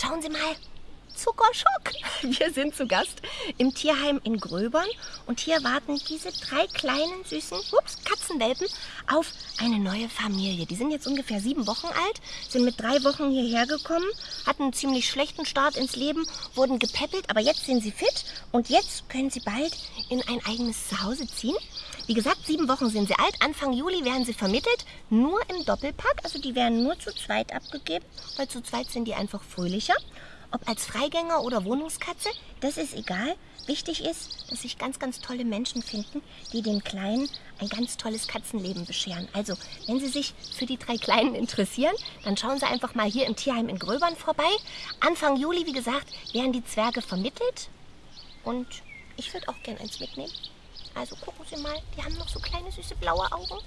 Schauen Sie mal, Zuckerschock. Wir sind zu Gast im Tierheim in Gröbern und hier warten diese drei kleinen süßen ups, Katzenwelpen auf eine neue Familie. Die sind jetzt ungefähr sieben Wochen alt, sind mit drei Wochen hierher gekommen, hatten einen ziemlich schlechten Start ins Leben, wurden gepäppelt, aber jetzt sind sie fit und jetzt können sie bald in ein eigenes Zuhause ziehen. Wie gesagt, sieben Wochen sind sie alt. Anfang Juli werden sie vermittelt, nur im Doppelpack. Also die werden nur zu zweit abgegeben, weil zu zweit sind die einfach fröhlicher. Ob als Freigänger oder Wohnungskatze, das ist egal. Wichtig ist, dass sich ganz, ganz tolle Menschen finden, die den Kleinen ein ganz tolles Katzenleben bescheren. Also, wenn Sie sich für die drei Kleinen interessieren, dann schauen Sie einfach mal hier im Tierheim in Gröbern vorbei. Anfang Juli, wie gesagt, werden die Zwerge vermittelt. Und ich würde auch gern eins mitnehmen. Also gucken Sie mal, die haben noch so kleine süße blaue Augen.